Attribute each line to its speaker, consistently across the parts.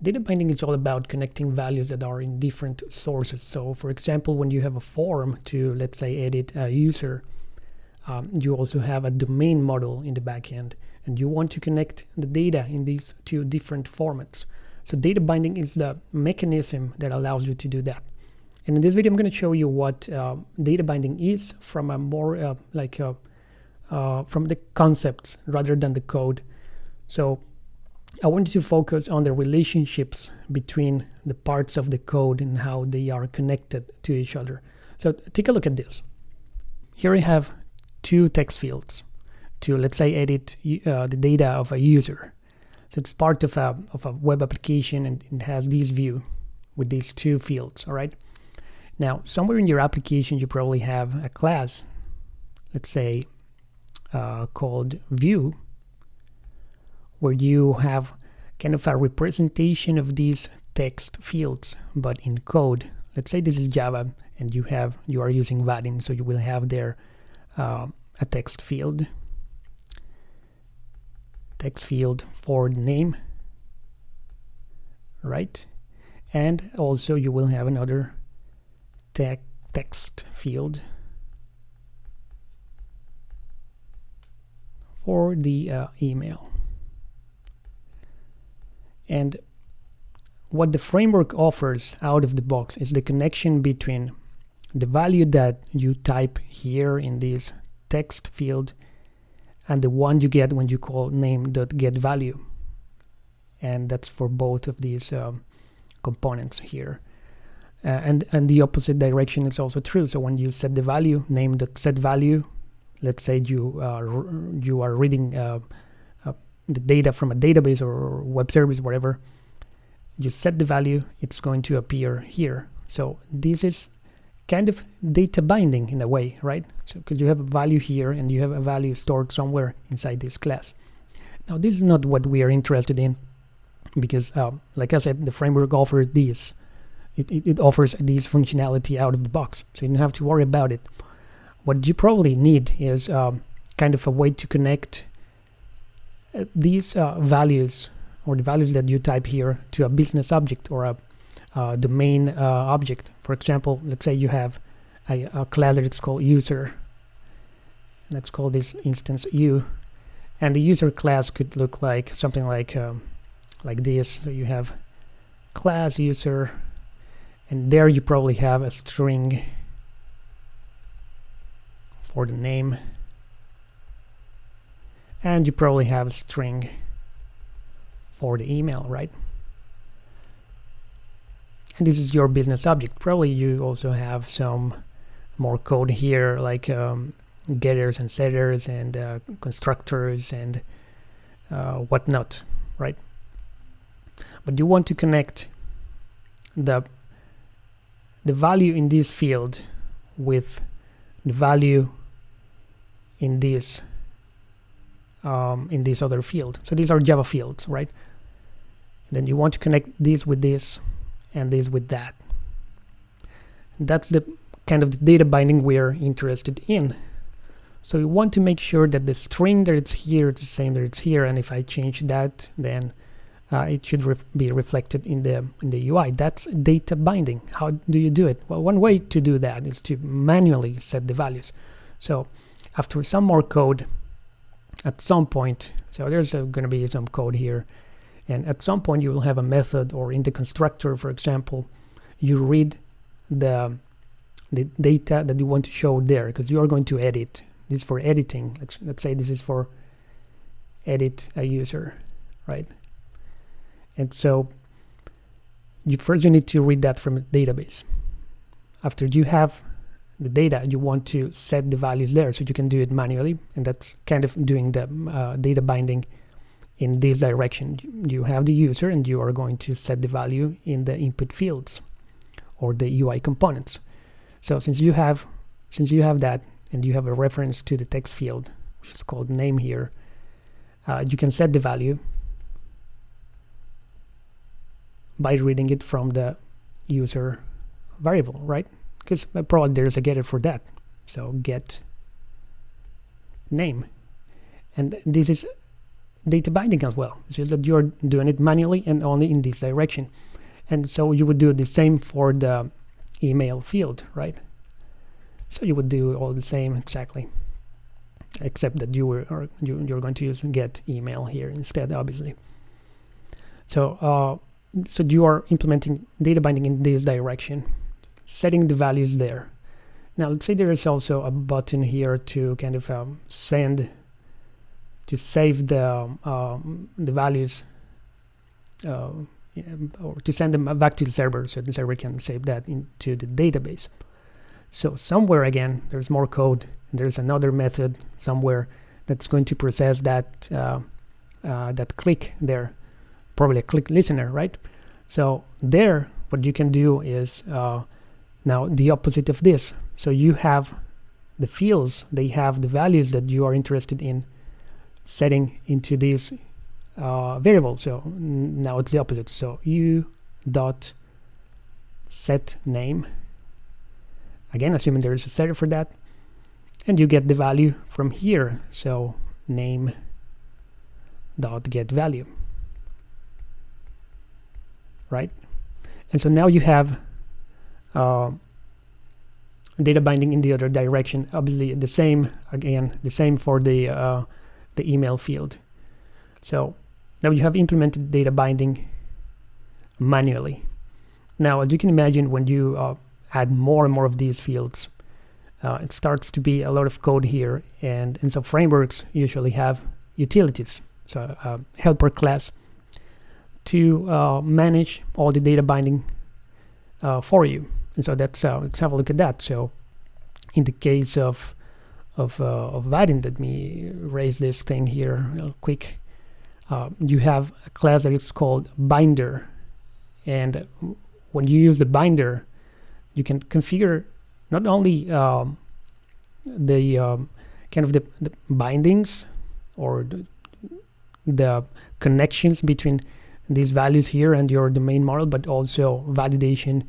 Speaker 1: Data binding is all about connecting values that are in different sources. So for example, when you have a form to, let's say, edit a user, um, you also have a domain model in the backend, and you want to connect the data in these two different formats. So data binding is the mechanism that allows you to do that. And in this video, I'm going to show you what uh, data binding is from a more uh, like uh, uh from the concepts rather than the code. So I wanted to focus on the relationships between the parts of the code and how they are connected to each other. So take a look at this. Here we have two text fields to, let's say, edit uh, the data of a user. So it's part of a, of a web application and it has this view with these two fields, all right? Now, somewhere in your application, you probably have a class, let's say, uh, called view, where you have kind of a representation of these text fields, but in code. Let's say this is Java and you have you are using Vaadin, so you will have there uh, a text field, text field for name, right? And also you will have another te text field for the uh, email. And what the framework offers out of the box is the connection between the value that you type here in this text field and the one you get when you call name.getValue. And that's for both of these um, components here. Uh, and, and the opposite direction is also true. So when you set the value, name.setValue, let's say you, uh, you are reading uh, the data from a database or web service, whatever, you set the value, it's going to appear here. So this is kind of data binding in a way, right? So because you have a value here and you have a value stored somewhere inside this class. Now this is not what we are interested in because um, like I said, the framework offers this. It, it, it offers this functionality out of the box. So you don't have to worry about it. What you probably need is um, kind of a way to connect these uh, values or the values that you type here to a business object or a domain uh, object. For example, let's say you have a, a class that's called user. Let's call this instance u. And the user class could look like something like um, like this. So you have class user, and there you probably have a string for the name and you probably have a string for the email, right? And this is your business object. Probably you also have some more code here, like um, getters and setters and uh, constructors and uh, whatnot, right? But you want to connect the the value in this field with the value in this um, in this other field. So these are Java fields, right? And then you want to connect this with this and this with that. That's the kind of the data binding we're interested in. So you want to make sure that the string that it's here is the same that it's here, and if I change that, then uh, it should ref be reflected in the in the UI. That's data binding. How do you do it? Well, one way to do that is to manually set the values. So after some more code, at some point so there's going to be some code here and at some point you will have a method or in the constructor for example you read the the data that you want to show there because you are going to edit. This is for editing. Let's let's say this is for edit a user right? And so you first you need to read that from a database. After you have the data, you want to set the values there so you can do it manually. And that's kind of doing the uh, data binding in this direction. You have the user and you are going to set the value in the input fields or the UI components. So since you have since you have that and you have a reference to the text field, which is called name here, uh, you can set the value by reading it from the user variable, right? Because probably there's a getter for that so get name and this is data binding as well. It's just that you're doing it manually and only in this direction. And so you would do the same for the email field, right? So you would do all the same exactly, except that you were you, you're going to use get email here instead, obviously. So uh, so you are implementing data binding in this direction, setting the values there. Now let's say there is also a button here to kind of um, send to save the um, the values uh, or to send them back to the server so the server can save that into the database. So somewhere again, there's more code. And there's another method somewhere that's going to process that uh, uh, that click there, probably a click listener, right? So there, what you can do is uh, now the opposite of this. So you have the fields, they have the values that you are interested in setting into these uh, variable. So now it's the opposite. So u dot set name. Again, assuming there is a setter for that, and you get the value from here. So name dot get value, right? And so now you have uh, data binding in the other direction. Obviously, the same again, the same for the uh, the email field. So now you have implemented data binding manually. Now, as you can imagine, when you uh, add more and more of these fields, uh, it starts to be a lot of code here. And, and so frameworks usually have utilities, so uh, helper class, to uh, manage all the data binding uh, for you. And so that's uh, let's have a look at that. So in the case of of, of Vaadin, let me raise this thing here real quick uh, you have a class that is called binder and when you use the binder you can configure not only um, the um, kind of the, the, bindings or the, the, connections between these values here and your domain model but also validation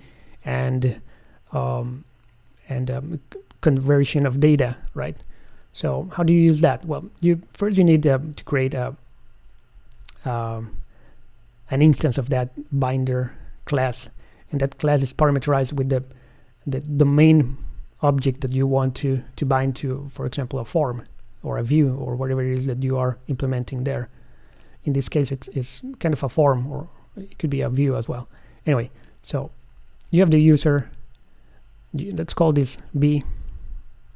Speaker 1: and um, and um, conversion of data right? So how do you use that? Well you first you need uh, to create a um, an instance of that binder class and that class is parameterized with the the domain object that you want to to bind to for example a form or a view or whatever it is that you are implementing there. In this case it's, it's kind of a form or it could be a view as well. Anyway so you have the user let's call this b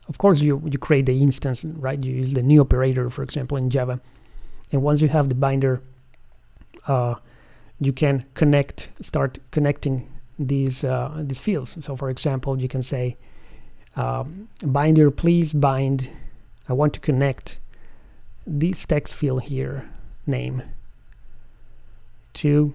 Speaker 1: of course you you create the instance right you use the new operator for example in java and once you have the binder uh, you can connect, start connecting these uh, these fields. So, for example, you can say, um, binder, please bind. I want to connect this text field here, name, to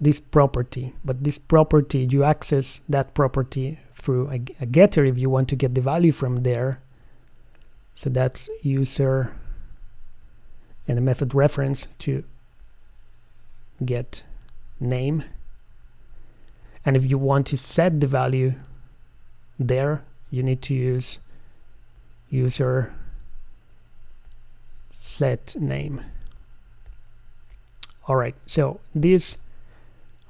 Speaker 1: this property. But this property, you access that property through a, a getter if you want to get the value from there. So that's user and a method reference to get name and if you want to set the value there you need to use user set name all right so this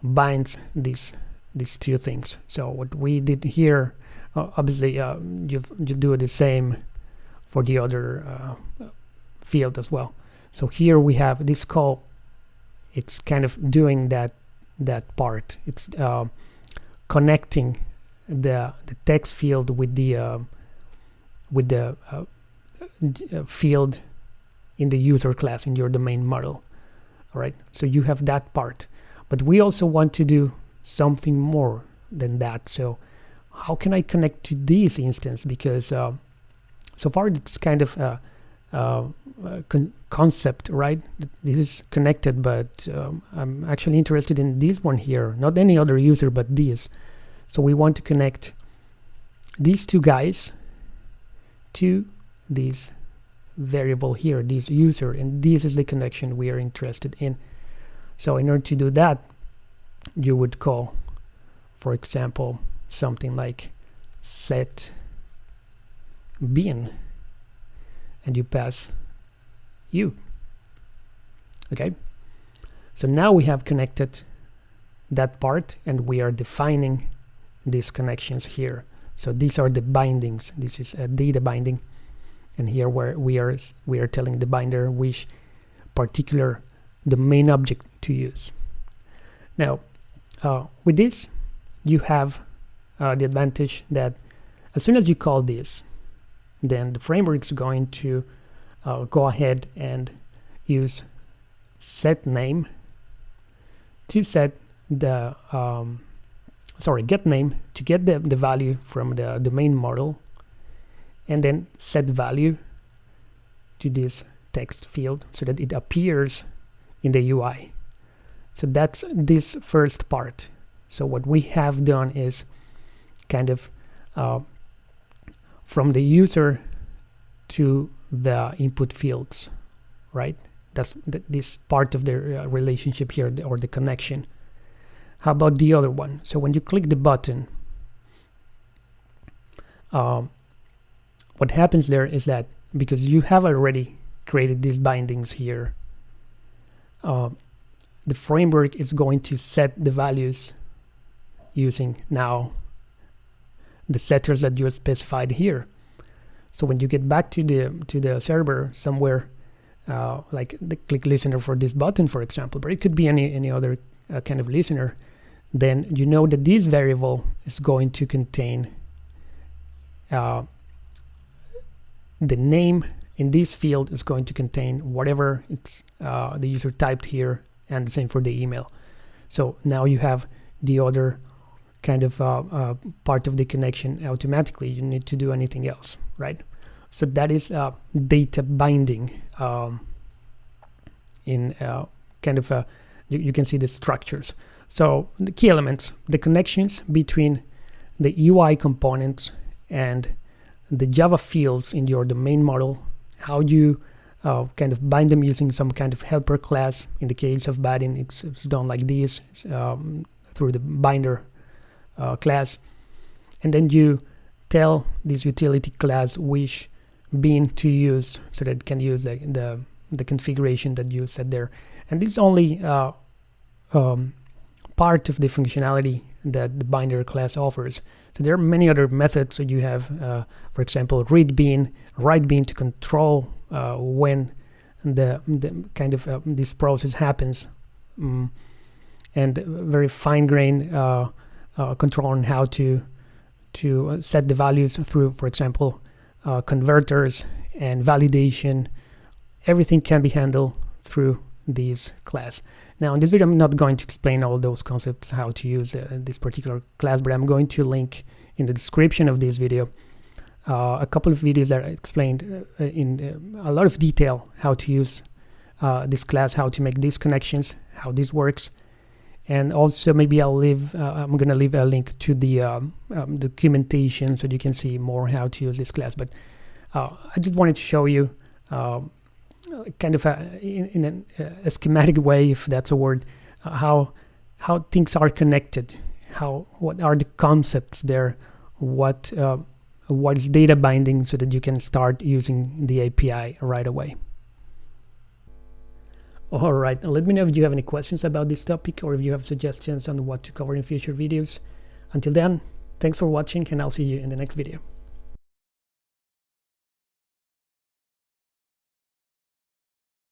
Speaker 1: binds these these two things. So what we did here uh, obviously uh, you you do the same for the other uh, field as well. So here we have this call. It's kind of doing that that part. It's uh, connecting the the text field with the uh, with the uh, field in the user class in your domain model. All right, so you have that part, but we also want to do something more than that. So how can I connect to this instance? Because uh, so far it's kind of uh, uh, con concept, right? This is connected, but um, I'm actually interested in this one here, not any other user, but this. So we want to connect these two guys to this variable here, this user, and this is the connection we are interested in. So in order to do that, you would call, for example, something like set bean and you pass u okay? So now we have connected that part and we are defining these connections here. So these are the bindings. This is a data binding. And here where we are we are telling the binder which particular domain object to use. Now uh, with this you have uh, the advantage that as soon as you call this then the framework is going to uh, go ahead and use set name to set the um, sorry get name to get the, the value from the domain model and then set value to this text field so that it appears in the UI so that's this first part. So what we have done is kind of uh, from the user to the input fields right? That's th this part of the uh, relationship here or the connection. How about the other one? So when you click the button um, what happens there is that because you have already created these bindings here uh, the framework is going to set the values using now the setters that you specified here. So when you get back to the to the server somewhere uh, like the click listener for this button, for example, but it could be any, any other uh, kind of listener, then you know that this variable is going to contain uh, the name in this field is going to contain whatever it's uh, the user typed here and the same for the email. So now you have the other kind of uh, uh, part of the connection automatically. You need to do anything else, right? So that is uh, data binding um, in uh, kind of a, you, you, can see the structures. So the key elements, the connections between the UI components and the Java fields in your domain model, how you uh, kind of bind them using some kind of helper class. In the case of Vaadin, it's, it's done like this um, through the binder uh, class. And then you tell this utility class which bean to use so that it can use the, the, the configuration that you set there. And this is only uh, um, part of the functionality that the binder class offers. So there are many other methods. So you have, uh, for example, read bean, write bean to control uh, when the, the kind of uh, this process happens, um, and very fine grain uh, uh, control on how to to set the values through, for example, uh, converters and validation. Everything can be handled through this class now in this video i'm not going to explain all those concepts how to use uh, this particular class but i'm going to link in the description of this video uh, a couple of videos that explained uh, in uh, a lot of detail how to use uh, this class how to make these connections how this works. And also maybe I'll leave uh, I'm gonna leave a link to the um, um, documentation so you can see more how to use this class. But uh, I just wanted to show you uh, kind of a, in, in a, a, schematic way if that's a word uh, how how things are connected how what are the concepts there what uh, what is data binding so that you can start using the API right away. All right, let me know if you have any questions about this topic or if you have suggestions on what to cover in future videos. Until then, thanks for watching and I'll see you in the next video.